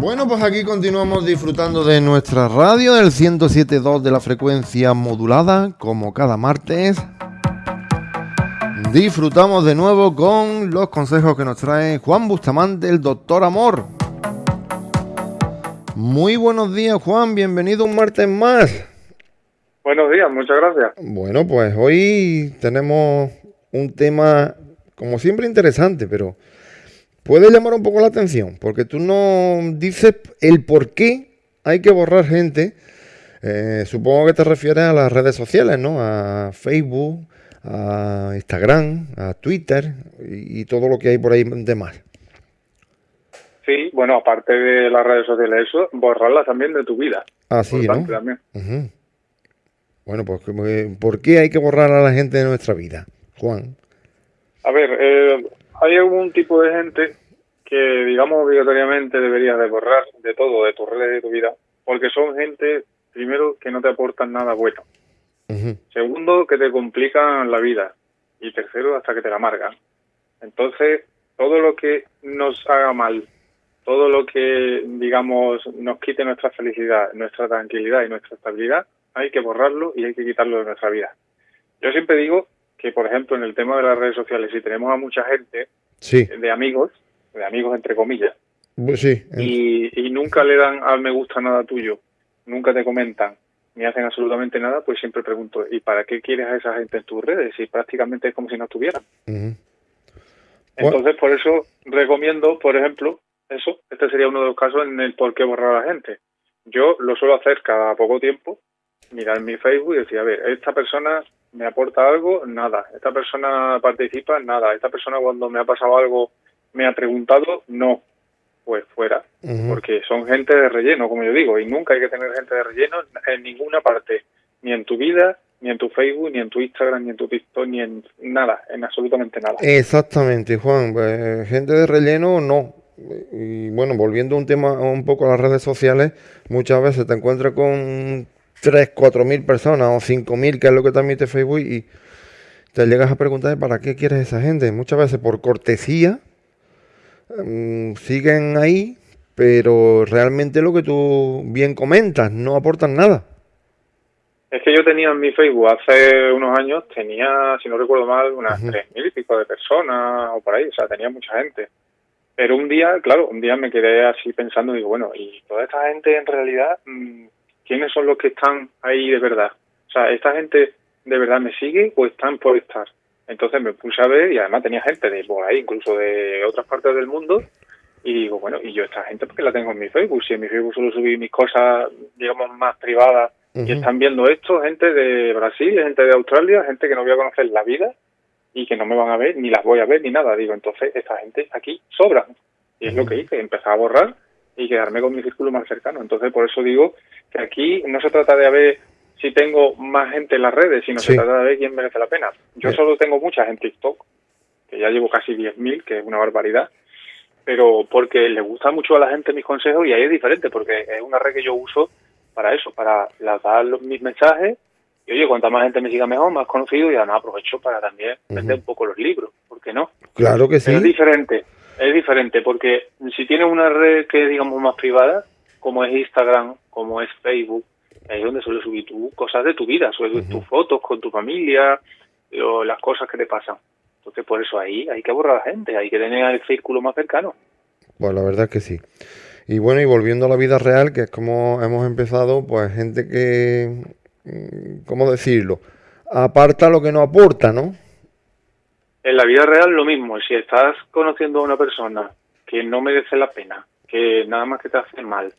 Bueno, pues aquí continuamos disfrutando de nuestra radio, del 107.2 de la frecuencia modulada, como cada martes. Disfrutamos de nuevo con los consejos que nos trae Juan Bustamante, el doctor Amor. Muy buenos días, Juan, bienvenido un martes más. Buenos días, muchas gracias. Bueno, pues hoy tenemos un tema, como siempre, interesante, pero puede llamar un poco la atención, porque tú no dices el por qué hay que borrar gente. Eh, supongo que te refieres a las redes sociales, ¿no? A Facebook, a Instagram, a Twitter y, todo lo que hay por ahí de más. Sí, bueno, aparte de las redes sociales, eso, borrarlas también de tu vida. Ah, sí, ¿no? Bueno, pues ¿por qué hay que borrar a la gente de nuestra vida, Juan? A ver, eh, hay algún tipo de gente que, digamos, obligatoriamente deberías de borrar de todo, de tus redes de tu vida, porque son gente, primero, que no te aportan nada bueno. Segundo, que te complican la vida. Y tercero, hasta que te la amargan. Entonces, todo lo que nos haga mal, todo lo que, digamos, nos quite nuestra felicidad, nuestra tranquilidad y nuestra estabilidad, hay que borrarlo y hay que quitarlo de nuestra vida. Yo siempre digo que, por ejemplo, en el tema de las redes sociales, si tenemos a mucha gente de amigos, de amigos entre comillas, pues sí, y, y, nunca le dan al me gusta nada tuyo, nunca te comentan, ni hacen absolutamente nada, pues siempre pregunto, ¿y para qué quieres a esa gente en tus redes? Si prácticamente es como si no estuvieran. Entonces, por eso recomiendo, por ejemplo, eso, este sería uno de los casos en el por qué borrar a la gente. Yo lo suelo hacer cada poco tiempo, mirar mi Facebook y decir, a ver, esta persona me aporta algo, nada. Esta persona participa, nada. Esta persona cuando me ha pasado algo me ha preguntado, no. Pues fuera, porque son gente de relleno, como yo digo, y nunca hay que tener gente de relleno en ninguna parte, ni en tu vida, ni en tu Facebook, ni en tu Instagram, ni en tu TikTok, ni en nada, en absolutamente nada. Exactamente, Juan. Pues, gente de relleno, no. Y bueno, volviendo un tema un poco a las redes sociales, muchas veces te encuentras con 3, 4 mil personas o 5 mil, que es lo que transmite Facebook, y te llegas a preguntar para qué quieres esa gente. Muchas veces por cortesía mm, siguen ahí, pero realmente lo que tú bien comentas, no aportan nada. Es que yo tenía en mi Facebook hace unos años, tenía, si no recuerdo mal, unas tres mil y pico de personas o por ahí, o sea, tenía mucha gente. Pero un día, claro, un día me quedé así pensando, digo, bueno, y toda esta gente en realidad, mm, quiénes son los que están ahí de verdad. O sea, ¿esta gente de verdad me sigue o están por estar? Entonces me puse a ver y además tenía gente de por ahí, incluso de otras partes del mundo. Y digo, bueno, y yo esta gente porque la tengo en mi Facebook. Si en mi Facebook solo subí mis cosas, digamos, más privadas y están viendo esto, gente de Brasil, gente de Australia, gente que no voy a conocer la vida y que no me van a ver, ni las voy a ver, ni nada. Digo, entonces esta gente aquí sobra. Y es lo que hice, empecé a borrar y quedarme con mi círculo más cercano. Entonces, por eso digo que aquí no se trata de ver si tengo más gente en las redes, sino se trata de ver quién merece la pena. Yo solo tengo muchas en TikTok, que ya llevo casi 10.000, que es una barbaridad, pero porque le gusta mucho a la gente mis consejos y ahí es diferente, porque es una red que yo uso para eso, para dar mis mensajes y oye, cuanta más gente me siga mejor, más conocido y además aprovecho para también vender un poco los libros, ¿por qué no? Claro que sí. es diferente, es diferente, porque si tienes una red que es, digamos, más privada, como es Instagram, como es Facebook, ahí es donde suele subir tú cosas de tu vida, subir tus fotos con tu familia, o las cosas que te pasan. Entonces, por eso ahí hay que borrar a la gente, hay que tener el círculo más cercano. Pues la verdad es que sí. Y bueno, y volviendo a la vida real, que es como hemos empezado, pues gente que, mm, ¿cómo decirlo? Aparta lo que no aporta, ¿no? En la vida real lo mismo, si estás conociendo a una persona que no merece la pena, que nada más que te hace mal,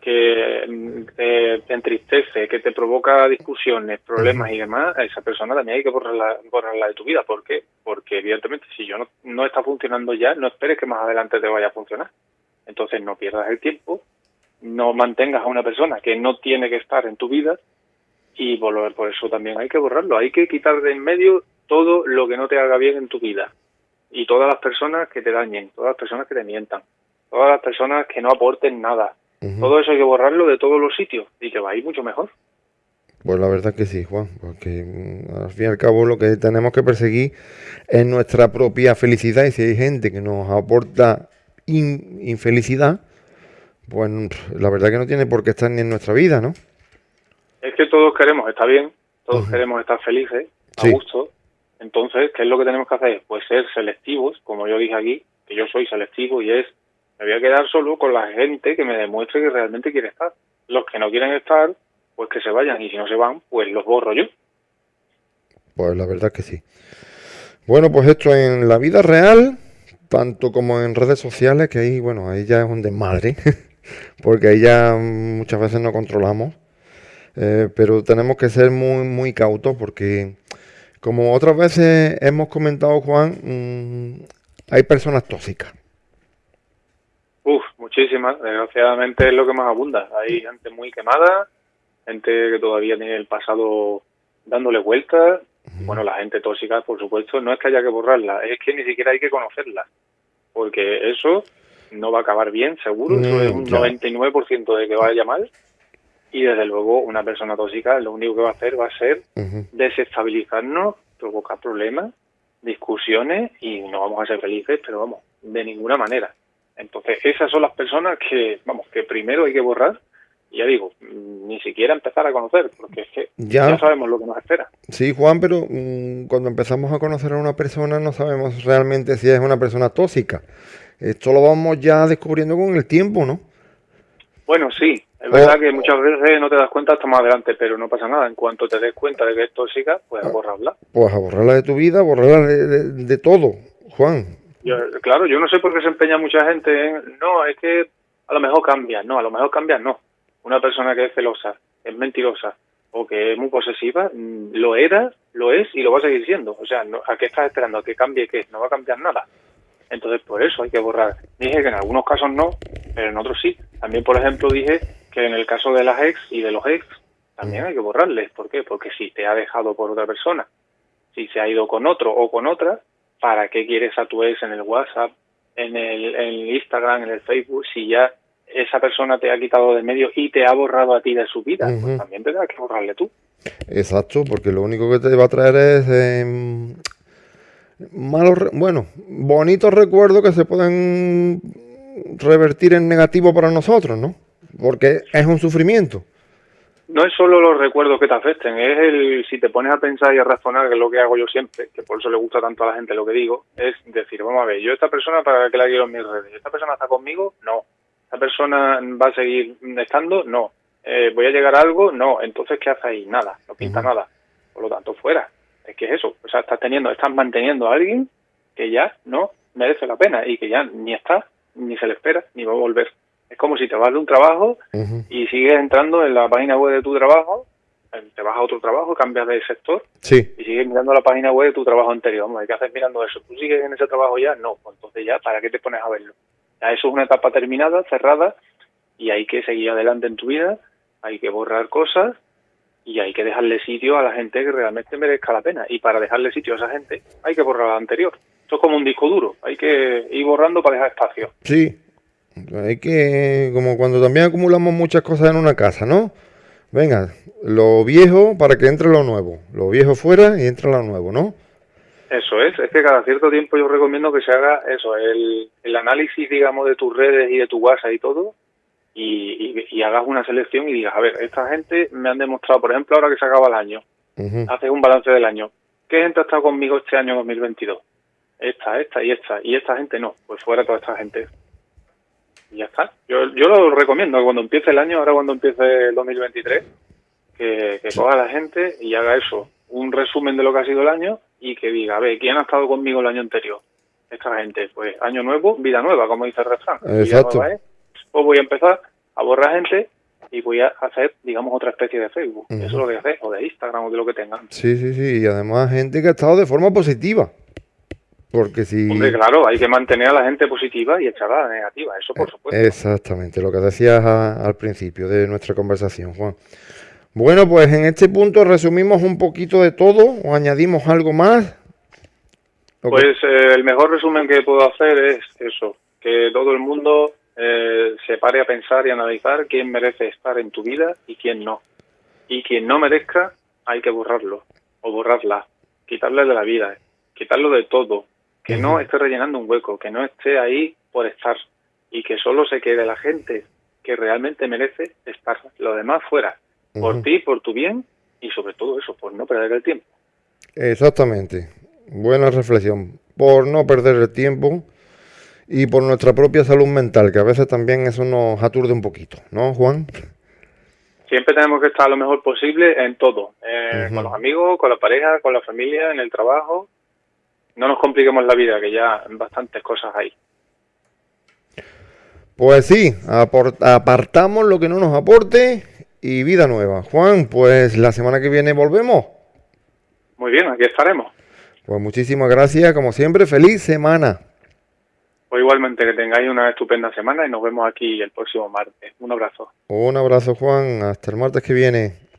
que mm, te, entristece, que te provoca discusiones, problemas y demás, a esa persona también hay que borrarla, borrarla de tu vida. ¿Por qué? Porque evidentemente si yo no, no está funcionando ya, no esperes que más adelante te vaya a funcionar. Entonces no pierdas el tiempo, no mantengas a una persona que no tiene que estar en tu vida y volver por eso también hay que borrarlo, hay que quitar de en medio todo lo que no te haga bien en tu vida y todas las personas que te dañen, todas las personas que te mientan, todas las personas que no aporten nada. Todo eso hay que borrarlo de todos los sitios y que va a ir mucho mejor. Pues la verdad que sí, Juan, porque mm, al fin y al cabo lo que tenemos que perseguir es nuestra propia felicidad y si hay gente que nos aporta infelicidad, pues la verdad que no tiene por qué estar ni en nuestra vida, ¿no? Es que todos queremos estar bien, todos queremos estar felices, a gusto. Entonces, ¿qué es lo que tenemos que hacer? Pues ser selectivos, como yo dije aquí, que yo soy selectivo y es, me voy a quedar solo con la gente que me demuestre que realmente quiere estar. Los que no quieren estar, pues que se vayan y si no se van, pues los borro yo. Pues la verdad que sí. Bueno, pues esto en la vida real, tanto como en redes sociales, que ahí, bueno, ahí ya es un desmadre, porque ahí ya muchas veces no controlamos, eh, pero tenemos que ser muy, muy cautos porque, como otras veces hemos comentado, Juan, mm, hay personas tóxicas. Muchísimas. Desgraciadamente es lo que más abunda. Hay gente muy quemada, gente que todavía tiene el pasado dándole vueltas bueno, la gente tóxica, por supuesto, no es que haya que borrarla, es que ni siquiera hay que conocerla, porque eso no va a acabar bien, seguro, eso es un 99% de que vaya mal, y desde luego una persona tóxica lo único que va a hacer va a ser desestabilizarnos, provocar problemas, discusiones, y no vamos a ser felices, pero vamos, de ninguna manera. Entonces, esas son las personas que, vamos, que primero hay que borrar ya digo, ni siquiera empezar a conocer, porque es que ya, sabemos lo que nos espera. Sí, Juan, pero mm, cuando empezamos a conocer a una persona no sabemos realmente si es una persona tóxica. Esto lo vamos ya descubriendo con el tiempo, ¿no? Bueno, sí, es verdad que muchas veces no te das cuenta hasta más adelante, pero no pasa nada. En cuanto te des cuenta de que es tóxica, pues a ah, borrarla. Pues a borrarla de tu vida, borrarla de, todo, Juan. Claro, yo no sé por qué se empeña mucha gente en, no, es que a lo mejor cambia, no, a lo mejor cambia, no una persona que es celosa, es mentirosa o que es muy posesiva, mm, lo era, lo es y lo va a seguir siendo. O sea, ¿a qué estás esperando? ¿A que cambie qué? No va a cambiar nada. Entonces, por eso hay que borrar. Dije que en algunos casos no, pero en otros sí. También, por ejemplo, dije que en el caso de las ex y de los ex, también hay que borrarles. ¿Por qué? Porque si te ha dejado por otra persona, si se ha ido con otro o con otra, ¿para qué quieres a tu ex en el WhatsApp, en el, en el Instagram, en el Facebook, si ya esa persona te ha quitado de medio y te ha borrado a ti de su vida, pues también tendrás que borrarle tú. Exacto, porque lo único que te va a traer es em, malos, bueno, bonitos recuerdos que se pueden revertir en negativo para nosotros, ¿no? Porque es un sufrimiento. No es solo los recuerdos que te afecten, es el, si te pones a pensar y a razonar, que es lo que hago yo siempre, que por eso le gusta tanto a la gente lo que digo, es decir, vamos a ver, yo esta persona para que la quiero en mis redes, ¿esta persona está conmigo? No ¿Esa persona va a seguir estando? No. Eh, ¿Voy a llegar a algo? No. Entonces, ¿qué hace ahí? Nada, no pinta nada. Por lo tanto, fuera. Es que es eso. O sea, estás teniendo, estás manteniendo a alguien que ya no merece la pena y que ya ni está, ni se le espera, ni va a volver. Es como si te vas de un trabajo y sigues entrando en la página web de tu trabajo, eh, te vas a otro trabajo, cambias de sector sí. y sigues mirando la página web de tu trabajo anterior. ¿qué haces mirando eso? ¿Tú sigues en ese trabajo ya? No, pues entonces ya, ¿para qué te pones a verlo? eso es una etapa terminada, cerrada, y hay que seguir adelante en tu vida, hay que borrar cosas y hay que dejarle sitio a la gente que realmente merezca la pena. Y para dejarle sitio a esa gente hay que borrar la anterior. Esto es como un disco duro, hay que ir borrando para dejar espacio. Sí, hay que, como cuando también acumulamos muchas cosas en una casa, ¿no? Venga, lo viejo para que entre lo nuevo, lo viejo fuera y entra lo nuevo, ¿no? Eso es, es que cada cierto tiempo yo recomiendo que se haga eso, el, el análisis, digamos, de tus redes y de tu WhatsApp y todo, y, y, hagas una selección y digas, a ver, esta gente me han demostrado, por ejemplo, ahora que se acaba el año, haces un balance del año, ¿qué gente ha estado conmigo este año 2022? Esta, esta y esta, y esta gente no, pues fuera toda esta gente. Y ya está. Yo, yo lo recomiendo, cuando empiece el año, ahora cuando empiece el 2023, que, que coja la gente y haga eso, un resumen de lo que ha sido el año y que diga, a ver, ¿quién ha estado conmigo el año anterior? Esta gente, pues año nuevo, vida nueva, como dice el refrán. Exacto. Pues voy a empezar a borrar gente y voy a hacer, digamos, otra especie de Facebook. Eso es lo que hacer, o de Instagram, o de lo que tengan. Sí, sí, sí, y además gente que ha estado de forma positiva. Porque si... Hombre, claro, hay que mantener a la gente positiva y echar a la negativa, eso por supuesto. Exactamente, lo que decías al principio de nuestra conversación, Juan. Bueno, pues en este punto resumimos un poquito de todo o añadimos algo más. Pues eh, el mejor resumen que puedo hacer es eso, que todo el mundo eh, se pare a pensar y analizar quién merece estar en tu vida y quién no. Y quien no merezca, hay que borrarlo o borrarla, quitarle de la vida, quitarlo de todo, que no esté rellenando un hueco, que no esté ahí por estar y que solo se quede la gente que realmente merece estar. Lo demás fuera, por ti, por tu bien y sobre todo eso, por no perder el tiempo. Exactamente. Buena reflexión. Por no perder el tiempo y por nuestra propia salud mental, que a veces también eso nos aturde un poquito, ¿no, Juan? Siempre tenemos que estar lo mejor posible en todo, eh, con los amigos, con la pareja, con la familia, en el trabajo. No nos compliquemos la vida, que ya bastantes cosas hay. Pues sí, apartamos lo que no nos aporte y vida nueva. Juan, pues la semana que viene volvemos. Muy bien, aquí estaremos. Pues muchísimas gracias, como siempre, feliz semana. Pues igualmente que tengáis una estupenda semana y nos vemos aquí el próximo martes. Un abrazo. Un abrazo, Juan. Hasta el martes que viene.